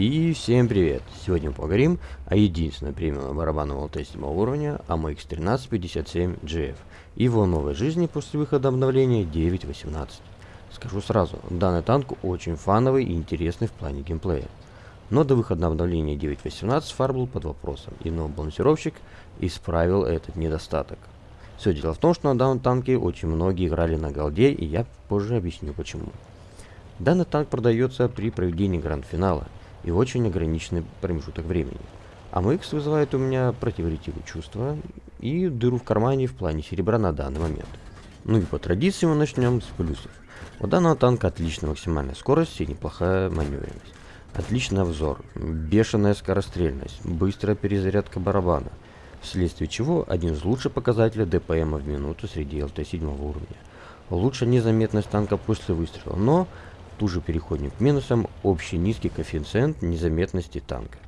И всем привет! Сегодня мы поговорим о единственном премиум барабанном ЛТ 7 уровня AMX1357GF и его новой жизни после выхода обновления 9.18. Скажу сразу, данный танк очень фановый и интересный в плане геймплея. Но до выхода обновления 9.18 фар был под вопросом, и новый балансировщик исправил этот недостаток. Все дело в том, что на данном танке очень многие играли на голде, и я позже объясню почему. Данный танк продается при проведении гранд-финала – и очень ограниченный промежуток времени. АМХ вызывает у меня противоречивые чувства и дыру в кармане в плане серебра на данный момент. Ну и по традиции мы начнем с плюсов. У данного танка отличная максимальная скорость и неплохая маневренность. Отличный обзор, бешеная скорострельность, быстрая перезарядка барабана, вследствие чего один из лучших показателей ДПМ в минуту среди ЛТ-7 уровня. Лучшая незаметность танка после выстрела, но Тут же переходим к минусам. Общий низкий коэффициент незаметности танка.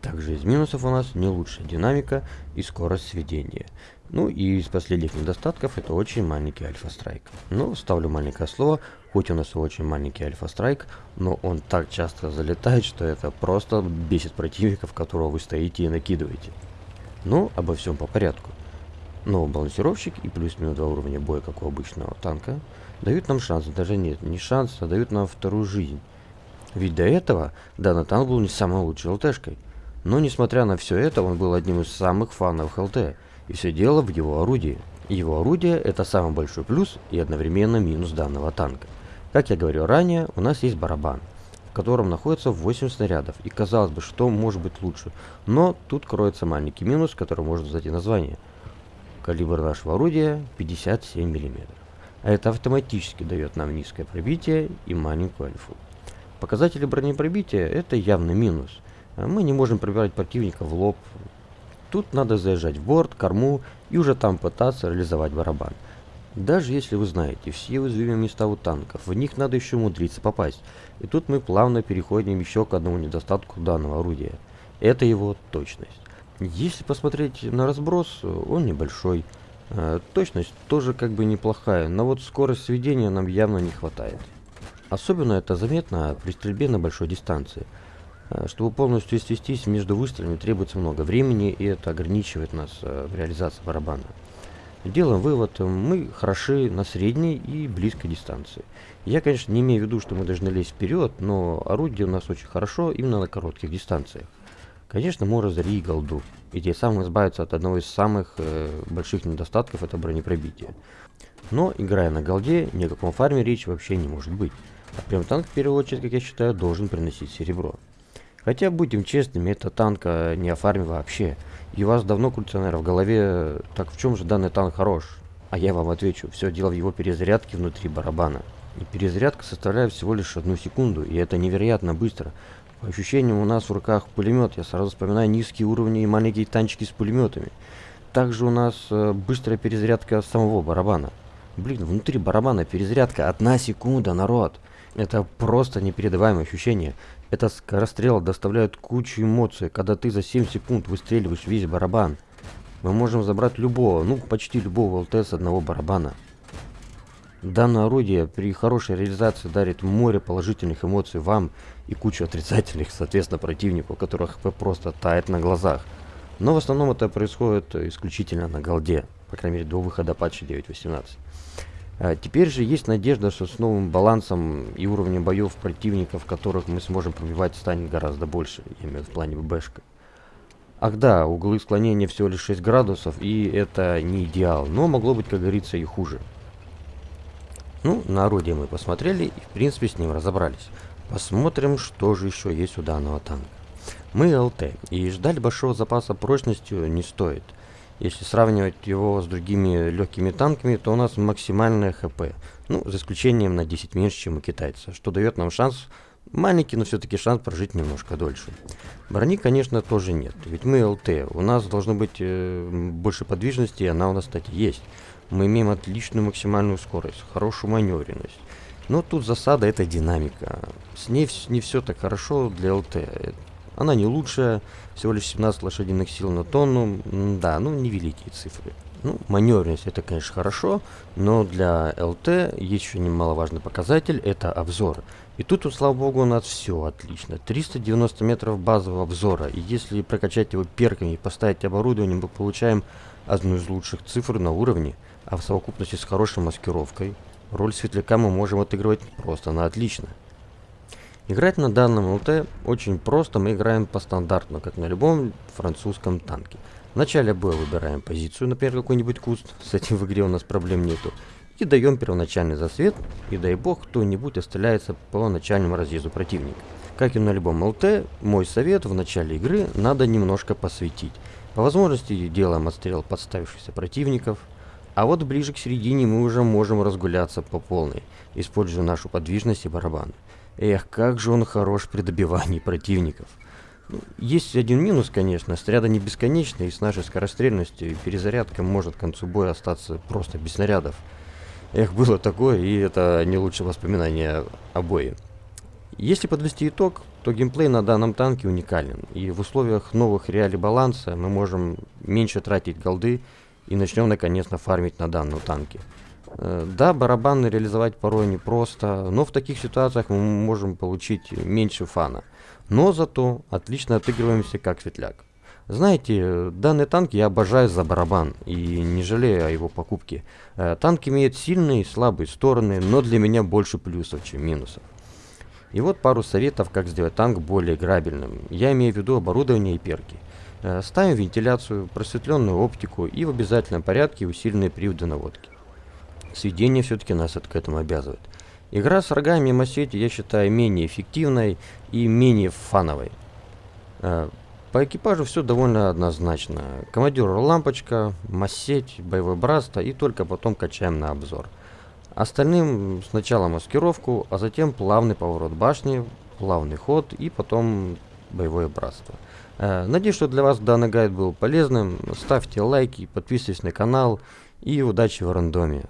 Также из минусов у нас не лучшая динамика и скорость сведения. Ну и из последних недостатков это очень маленький альфа-страйк. Ну, ставлю маленькое слово, хоть у нас очень маленький альфа-страйк, но он так часто залетает, что это просто бесит противников, которого вы стоите и накидываете. Ну, обо всем по порядку. Но балансировщик и плюс-минус два уровня боя, как у обычного танка, дают нам шанс, даже нет, не шанс, а дают нам вторую жизнь. Ведь до этого данный танк был не самой лучшей ЛТшкой. Но несмотря на все это, он был одним из самых фановых ЛТ. И все дело в его орудии. Его орудие это самый большой плюс и одновременно минус данного танка. Как я говорил ранее, у нас есть барабан, в котором находится 8 снарядов. И казалось бы, что может быть лучше. Но тут кроется маленький минус, который может сдать и название. Калибр нашего орудия 57 миллиметров это автоматически дает нам низкое пробитие и маленькую альфу. Показатели бронепробития это явный минус. А мы не можем пробивать противника в лоб. Тут надо заезжать в борт, корму и уже там пытаться реализовать барабан. Даже если вы знаете все уязвимые места у танков, в них надо еще умудриться попасть. И тут мы плавно переходим еще к одному недостатку данного орудия. Это его точность. Если посмотреть на разброс, он небольшой. Э, точность тоже как бы неплохая, но вот скорость сведения нам явно не хватает. Особенно это заметно при стрельбе на большой дистанции. Э, чтобы полностью свестись между выстрелами требуется много времени, и это ограничивает нас э, в реализации барабана. Делаем вывод, мы хороши на средней и близкой дистанции. Я, конечно, не имею в виду, что мы должны лезть вперед, но орудие у нас очень хорошо именно на коротких дистанциях. Конечно, разорили голду, и тем самым избавиться от одного из самых э, больших недостатков это бронепробитие. Но, играя на голде, ни о каком фарме речи вообще не может быть. А прям танк, в первую очередь, как я считаю, должен приносить серебро. Хотя, будем честными, это танк а не о фарме вообще. И у вас давно крутится, наверное, в голове, так в чем же данный танк хорош? А я вам отвечу, все дело в его перезарядке внутри барабана. И перезарядка составляет всего лишь одну секунду, и это невероятно быстро. По ощущениям у нас в руках пулемет. Я сразу вспоминаю низкие уровни и маленькие танчики с пулеметами. Также у нас э, быстрая перезарядка самого барабана. Блин, внутри барабана перезарядка одна секунда, народ. Это просто непередаваемое ощущение. Это скорострел доставляет кучу эмоций, когда ты за 7 секунд выстреливаешь весь барабан. Мы можем забрать любого, ну почти любого ЛТ с одного барабана. Данное орудие при хорошей реализации дарит море положительных эмоций вам и кучу отрицательных, соответственно, противнику, которых вы просто тает на глазах. Но в основном это происходит исключительно на голде, по крайней мере до выхода патча 9.18. А теперь же есть надежда, что с новым балансом и уровнем боев противников, которых мы сможем пробивать, станет гораздо больше, имею в плане ББшка. Ах да, углы склонения всего лишь 6 градусов, и это не идеал, но могло быть, как говорится, и хуже. Ну, на орудие мы посмотрели и, в принципе, с ним разобрались. Посмотрим, что же еще есть у данного танка. Мы ЛТ, и ждать большого запаса прочностью не стоит. Если сравнивать его с другими легкими танками, то у нас максимальное ХП. Ну, за исключением на 10 меньше, чем у китайца, что дает нам шанс, маленький, но все-таки шанс прожить немножко дольше. Брони, конечно, тоже нет, ведь мы ЛТ, у нас должно быть э, больше подвижности, и она у нас, кстати, есть мы имеем отличную максимальную скорость, хорошую маневренность. Но тут засада это динамика. С ней не все так хорошо для ЛТ. Она не лучшая, всего лишь 17 лошадиных сил на тонну, да, ну невеликие цифры. Ну, маневренность это, конечно, хорошо, но для ЛТ еще немаловажный показатель, это обзор. И тут, вот, слава богу, у нас все отлично. 390 метров базового обзора. И если прокачать его перками и поставить оборудование, мы получаем одну из лучших цифр на уровне, а в совокупности с хорошей маскировкой, роль светляка мы можем отыгрывать просто на отлично. Играть на данном ЛТ очень просто, мы играем по стандартно, как на любом французском танке. В начале боя выбираем позицию, например, какой-нибудь куст, с этим в игре у нас проблем нету. И даем первоначальный засвет, и дай бог кто-нибудь остреляется по начальному разъезду противника. Как и на любом ЛТ, мой совет в начале игры надо немножко посветить. По возможности делаем отстрел подставившихся противников, а вот ближе к середине мы уже можем разгуляться по полной, используя нашу подвижность и барабан. Эх, как же он хорош при добивании противников. Есть один минус, конечно, снаряды не бесконечные, и с нашей скорострельностью и перезарядка может к концу боя остаться просто без снарядов. Эх, было такое, и это не лучшее воспоминание о бое. Если подвести итог, то геймплей на данном танке уникален, и в условиях новых реалий баланса мы можем меньше тратить голды и начнем наконец-то фармить на данном танке. Э, да, барабаны реализовать порой непросто, но в таких ситуациях мы можем получить меньше фана. Но зато отлично отыгрываемся как светляк. Знаете, данный танк я обожаю за барабан и не жалею о его покупке. Э, танк имеет сильные и слабые стороны, но для меня больше плюсов, чем минусов. И вот пару советов, как сделать танк более играбельным. Я имею в виду оборудование и перки. Э, ставим вентиляцию, просветленную оптику и в обязательном порядке усиленные приводы наводки. Сведение все-таки нас к этому обязывает. Игра с рогами и массете я считаю менее эффективной и менее фановой. Э, по экипажу все довольно однозначно. Командир лампочка, массеть, боевой братство и только потом качаем на обзор. Остальным сначала маскировку, а затем плавный поворот башни, плавный ход и потом боевое братство. Э, надеюсь, что для вас данный гайд был полезным. Ставьте лайки, подписывайтесь на канал и удачи в рандоме.